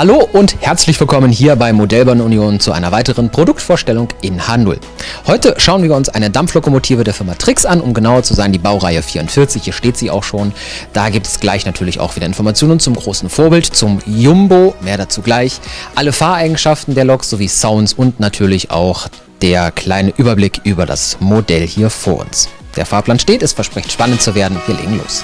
Hallo und herzlich willkommen hier bei Modellbahn Union zu einer weiteren Produktvorstellung in H0. Heute schauen wir uns eine Dampflokomotive der Firma Trix an, um genauer zu sein die Baureihe 44, hier steht sie auch schon. Da gibt es gleich natürlich auch wieder Informationen zum großen Vorbild, zum Jumbo, mehr dazu gleich, alle Fahreigenschaften der Lok sowie Sounds und natürlich auch der kleine Überblick über das Modell hier vor uns. Der Fahrplan steht, es verspricht spannend zu werden, wir legen los.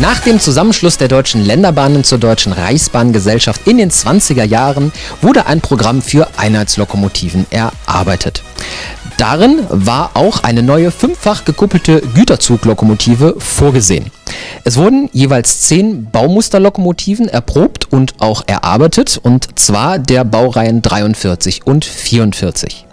Nach dem Zusammenschluss der deutschen Länderbahnen zur Deutschen Reichsbahngesellschaft in den 20er Jahren wurde ein Programm für Einheitslokomotiven erarbeitet. Darin war auch eine neue fünffach gekuppelte Güterzuglokomotive vorgesehen. Es wurden jeweils zehn Baumusterlokomotiven erprobt und auch erarbeitet, und zwar der Baureihen 43 und 44.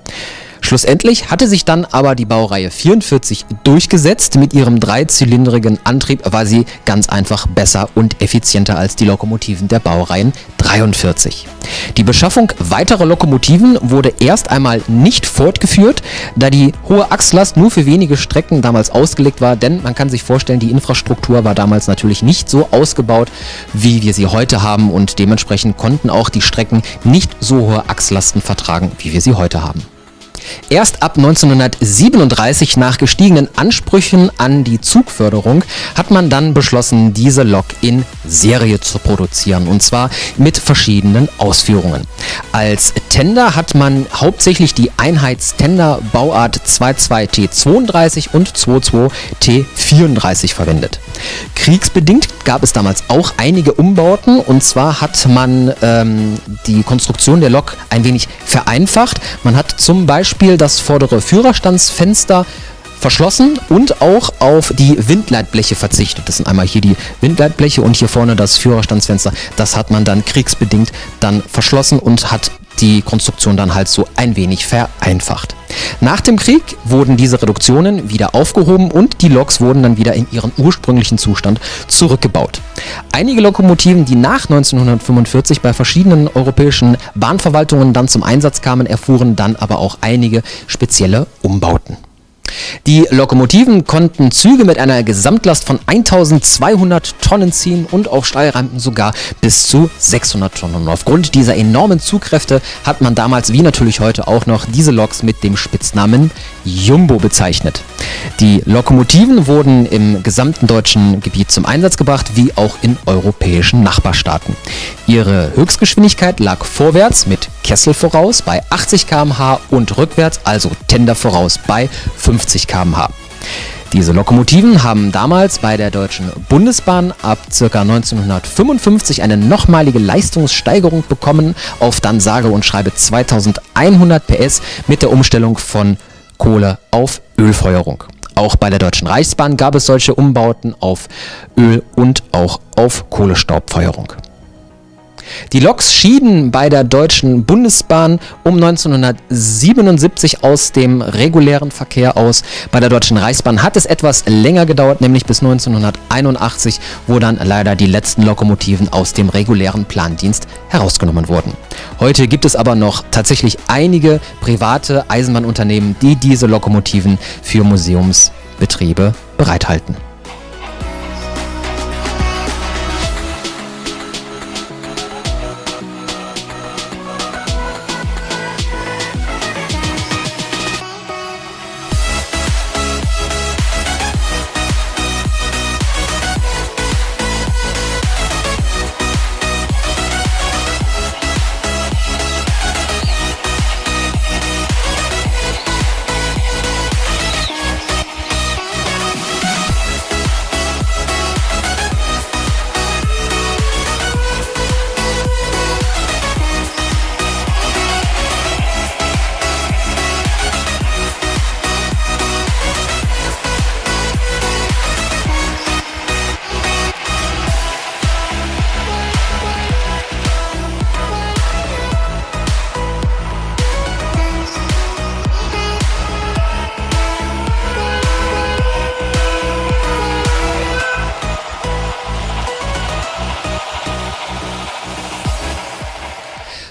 Schlussendlich hatte sich dann aber die Baureihe 44 durchgesetzt. Mit ihrem dreizylindrigen Antrieb war sie ganz einfach besser und effizienter als die Lokomotiven der Baureihen 43. Die Beschaffung weiterer Lokomotiven wurde erst einmal nicht fortgeführt, da die hohe Achslast nur für wenige Strecken damals ausgelegt war, denn man kann sich vorstellen, die Infrastruktur war damals natürlich nicht so ausgebaut, wie wir sie heute haben und dementsprechend konnten auch die Strecken nicht so hohe Achslasten vertragen, wie wir sie heute haben. Erst ab 1937 nach gestiegenen Ansprüchen an die Zugförderung hat man dann beschlossen, diese Lok in Serie zu produzieren und zwar mit verschiedenen Ausführungen. Als Tender hat man hauptsächlich die Einheitstender Bauart 22T32 und 22T34 verwendet. Kriegsbedingt gab es damals auch einige Umbauten und zwar hat man ähm, die Konstruktion der Lok ein wenig vereinfacht. Man hat zum Beispiel das vordere Führerstandsfenster verschlossen und auch auf die Windleitbleche verzichtet. Das sind einmal hier die Windleitbleche und hier vorne das Führerstandsfenster. Das hat man dann kriegsbedingt dann verschlossen und hat die Konstruktion dann halt so ein wenig vereinfacht. Nach dem Krieg wurden diese Reduktionen wieder aufgehoben und die Loks wurden dann wieder in ihren ursprünglichen Zustand zurückgebaut. Einige Lokomotiven, die nach 1945 bei verschiedenen europäischen Bahnverwaltungen dann zum Einsatz kamen, erfuhren dann aber auch einige spezielle Umbauten. Die Lokomotiven konnten Züge mit einer Gesamtlast von 1200 Tonnen ziehen und auf Steilrampen sogar bis zu 600 Tonnen. Und aufgrund dieser enormen Zugkräfte hat man damals, wie natürlich heute auch noch, diese Loks mit dem Spitznamen Jumbo bezeichnet. Die Lokomotiven wurden im gesamten deutschen Gebiet zum Einsatz gebracht, wie auch in europäischen Nachbarstaaten. Ihre Höchstgeschwindigkeit lag vorwärts mit Kessel voraus bei 80 km/h und rückwärts, also Tender voraus bei 50 km/h. Diese Lokomotiven haben damals bei der Deutschen Bundesbahn ab ca. 1955 eine nochmalige Leistungssteigerung bekommen auf dann sage und schreibe 2100 PS mit der Umstellung von Kohle auf Ölfeuerung. Auch bei der Deutschen Reichsbahn gab es solche Umbauten auf Öl und auch auf Kohlestaubfeuerung. Die Loks schieden bei der Deutschen Bundesbahn um 1977 aus dem regulären Verkehr aus. Bei der Deutschen Reichsbahn hat es etwas länger gedauert, nämlich bis 1981, wo dann leider die letzten Lokomotiven aus dem regulären Plandienst herausgenommen wurden. Heute gibt es aber noch tatsächlich einige private Eisenbahnunternehmen, die diese Lokomotiven für Museumsbetriebe bereithalten.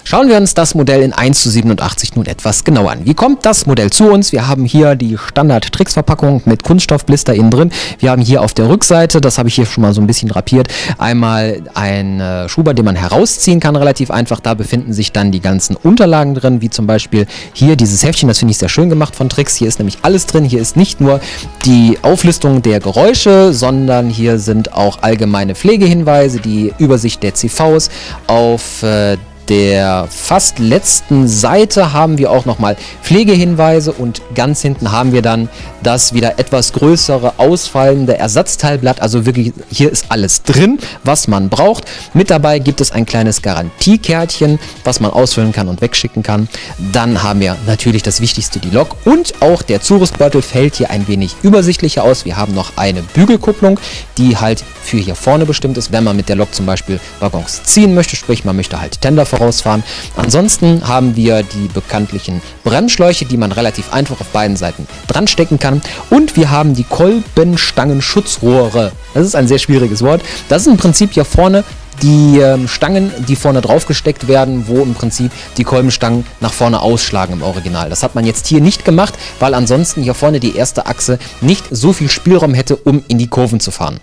Schauen wir uns das Modell in 1 zu 87 nun etwas genauer an. Wie kommt das Modell zu uns? Wir haben hier die Standard-Tricks-Verpackung mit Kunststoffblister innen drin. Wir haben hier auf der Rückseite, das habe ich hier schon mal so ein bisschen drapiert, einmal ein äh, Schuber, den man herausziehen kann, relativ einfach. Da befinden sich dann die ganzen Unterlagen drin, wie zum Beispiel hier dieses Heftchen, das finde ich sehr schön gemacht von Tricks. Hier ist nämlich alles drin. Hier ist nicht nur die Auflistung der Geräusche, sondern hier sind auch allgemeine Pflegehinweise, die Übersicht der CVs auf äh, der fast letzten Seite haben wir auch nochmal Pflegehinweise und ganz hinten haben wir dann das wieder etwas größere ausfallende Ersatzteilblatt. Also wirklich, hier ist alles drin, was man braucht. Mit dabei gibt es ein kleines Garantiekärtchen, was man ausfüllen kann und wegschicken kann. Dann haben wir natürlich das Wichtigste, die Lok und auch der Zurüstbeutel fällt hier ein wenig übersichtlicher aus. Wir haben noch eine Bügelkupplung, die halt für hier vorne bestimmt ist, wenn man mit der Lok zum Beispiel Waggons ziehen möchte, sprich man möchte halt Tender vorausfahren. Ansonsten haben wir die bekanntlichen Bremsschläuche, die man relativ einfach auf beiden Seiten dran stecken kann. Und wir haben die Kolbenstangenschutzrohre. Das ist ein sehr schwieriges Wort. Das ist im Prinzip hier vorne die ähm, Stangen, die vorne drauf gesteckt werden, wo im Prinzip die Kolbenstangen nach vorne ausschlagen im Original. Das hat man jetzt hier nicht gemacht, weil ansonsten hier vorne die erste Achse nicht so viel Spielraum hätte, um in die Kurven zu fahren.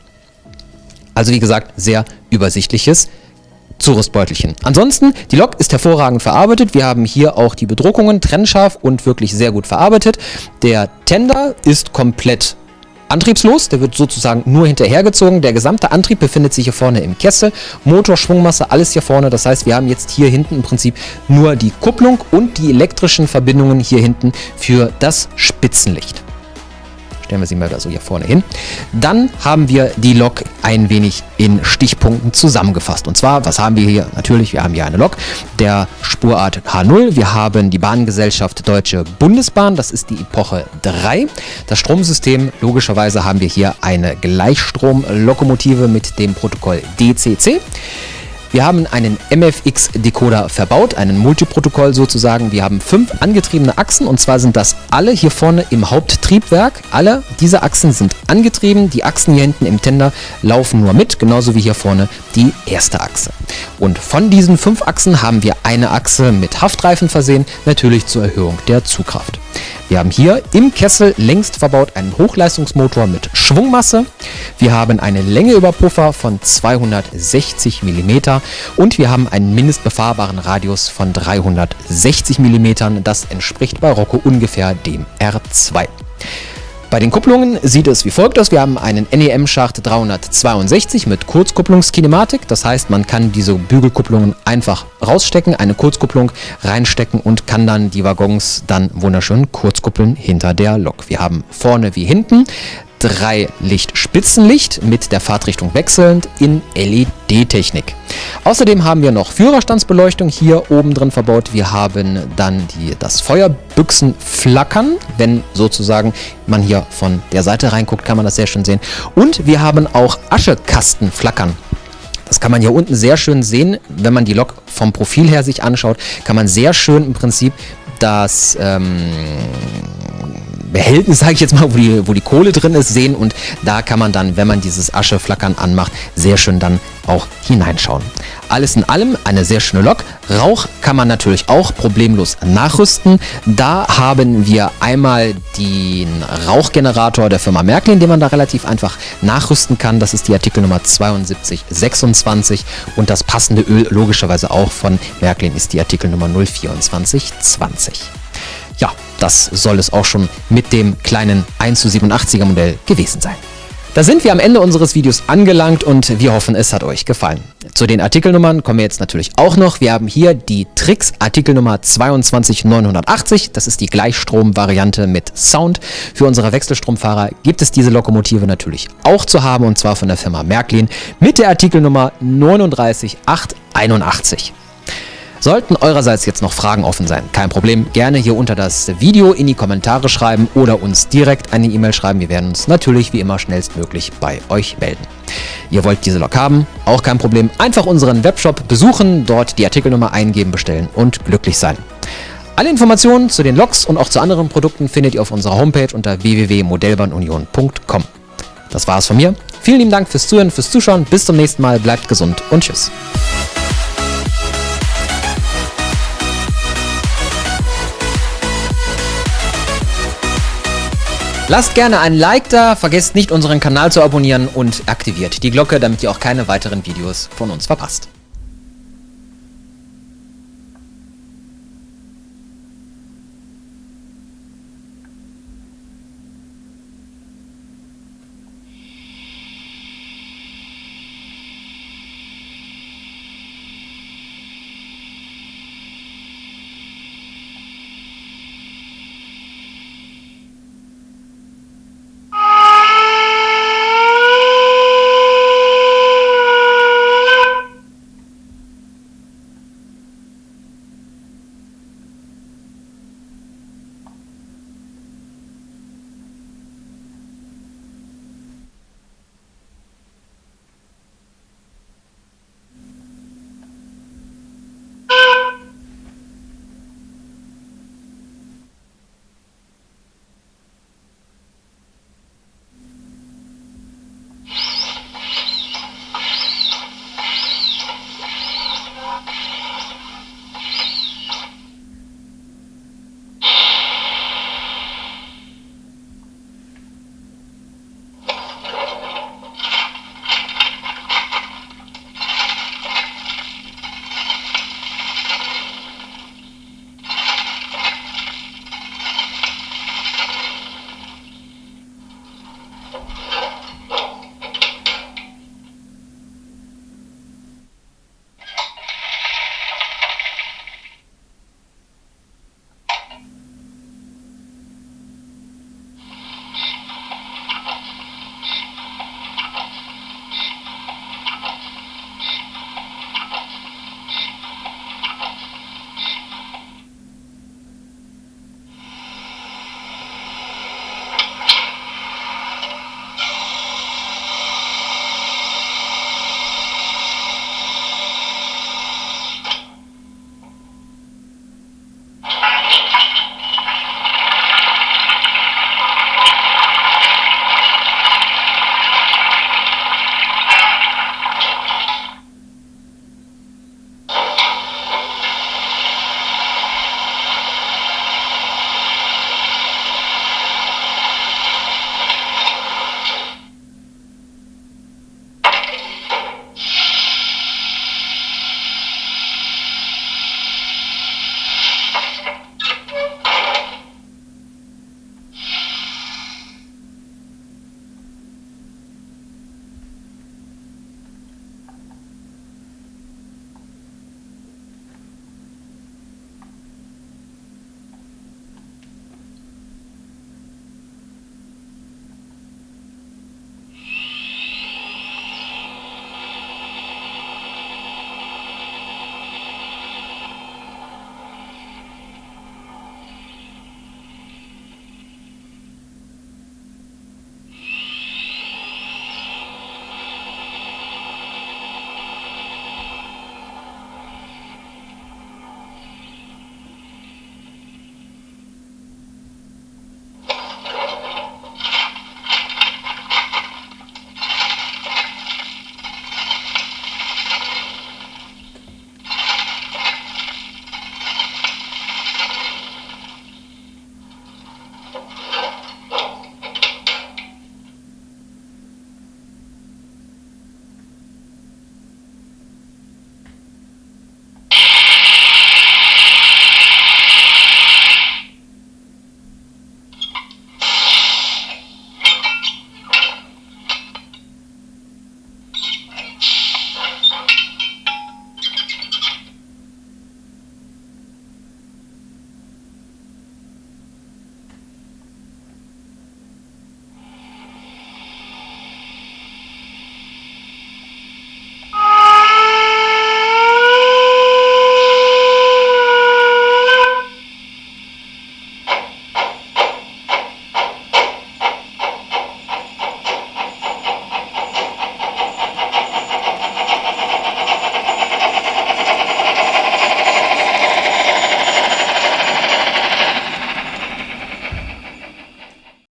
Also wie gesagt, sehr übersichtliches Zurüstbeutelchen. Ansonsten, die Lok ist hervorragend verarbeitet. Wir haben hier auch die Bedruckungen trennscharf und wirklich sehr gut verarbeitet. Der Tender ist komplett antriebslos, der wird sozusagen nur hinterhergezogen. Der gesamte Antrieb befindet sich hier vorne im Kessel. Motor, Schwungmasse, alles hier vorne. Das heißt, wir haben jetzt hier hinten im Prinzip nur die Kupplung und die elektrischen Verbindungen hier hinten für das Spitzenlicht. Stellen wir sie mal da so hier vorne hin. Dann haben wir die Lok ein wenig in Stichpunkten zusammengefasst. Und zwar, was haben wir hier? Natürlich, wir haben hier eine Lok der Spurart H0. Wir haben die Bahngesellschaft Deutsche Bundesbahn. Das ist die Epoche 3. Das Stromsystem, logischerweise haben wir hier eine Gleichstromlokomotive mit dem Protokoll DCC. Wir haben einen MFX-Decoder verbaut, einen Multiprotokoll sozusagen. Wir haben fünf angetriebene Achsen und zwar sind das alle hier vorne im Haupttriebwerk. Alle diese Achsen sind angetrieben. Die Achsen hier hinten im Tender laufen nur mit, genauso wie hier vorne die erste Achse. Und von diesen fünf Achsen haben wir eine Achse mit Haftreifen versehen, natürlich zur Erhöhung der Zugkraft. Wir haben hier im Kessel längst verbaut einen Hochleistungsmotor mit Schwungmasse. Wir haben eine Längeüberpuffer von 260 mm und wir haben einen mindestbefahrbaren Radius von 360 mm. Das entspricht bei Rocco ungefähr dem R2. Bei den Kupplungen sieht es wie folgt aus. Wir haben einen NEM-Schacht 362 mit Kurzkupplungskinematik. Das heißt, man kann diese Bügelkupplungen einfach rausstecken, eine Kurzkupplung reinstecken und kann dann die Waggons dann wunderschön kurzkuppeln hinter der Lok. Wir haben vorne wie hinten drei Licht-Spitzenlicht mit der Fahrtrichtung wechselnd in LED-Technik. Außerdem haben wir noch Führerstandsbeleuchtung hier oben drin verbaut. Wir haben dann die, das Feuerbüchsenflackern, wenn sozusagen man hier von der Seite reinguckt, kann man das sehr schön sehen. Und wir haben auch Aschekastenflackern. Das kann man hier unten sehr schön sehen, wenn man die Lok vom Profil her sich anschaut, kann man sehr schön im Prinzip das ähm, Behältnis, sage ich jetzt mal, wo die, wo die Kohle drin ist, sehen und da kann man dann, wenn man dieses Ascheflackern anmacht, sehr schön dann auch hineinschauen. Alles in allem eine sehr schöne Lok. Rauch kann man natürlich auch problemlos nachrüsten. Da haben wir einmal den Rauchgenerator der Firma Märklin, den man da relativ einfach nachrüsten kann. Das ist die Artikelnummer 7226 und das passende Öl logischerweise auch von Märklin ist die Artikelnummer 02420. Ja, das soll es auch schon mit dem kleinen 1 zu 87er Modell gewesen sein. Da sind wir am Ende unseres Videos angelangt und wir hoffen, es hat euch gefallen. Zu den Artikelnummern kommen wir jetzt natürlich auch noch. Wir haben hier die Trix Artikelnummer 22980. Das ist die Gleichstrom-Variante mit Sound. Für unsere Wechselstromfahrer gibt es diese Lokomotive natürlich auch zu haben und zwar von der Firma Märklin mit der Artikelnummer 39881. Sollten eurerseits jetzt noch Fragen offen sein, kein Problem, gerne hier unter das Video in die Kommentare schreiben oder uns direkt eine E-Mail schreiben. Wir werden uns natürlich wie immer schnellstmöglich bei euch melden. Ihr wollt diese Lok haben? Auch kein Problem. Einfach unseren Webshop besuchen, dort die Artikelnummer eingeben, bestellen und glücklich sein. Alle Informationen zu den Loks und auch zu anderen Produkten findet ihr auf unserer Homepage unter www.modellbahnunion.com. Das war es von mir. Vielen lieben Dank fürs Zuhören, fürs Zuschauen. Bis zum nächsten Mal. Bleibt gesund und tschüss. Lasst gerne ein Like da, vergesst nicht unseren Kanal zu abonnieren und aktiviert die Glocke, damit ihr auch keine weiteren Videos von uns verpasst.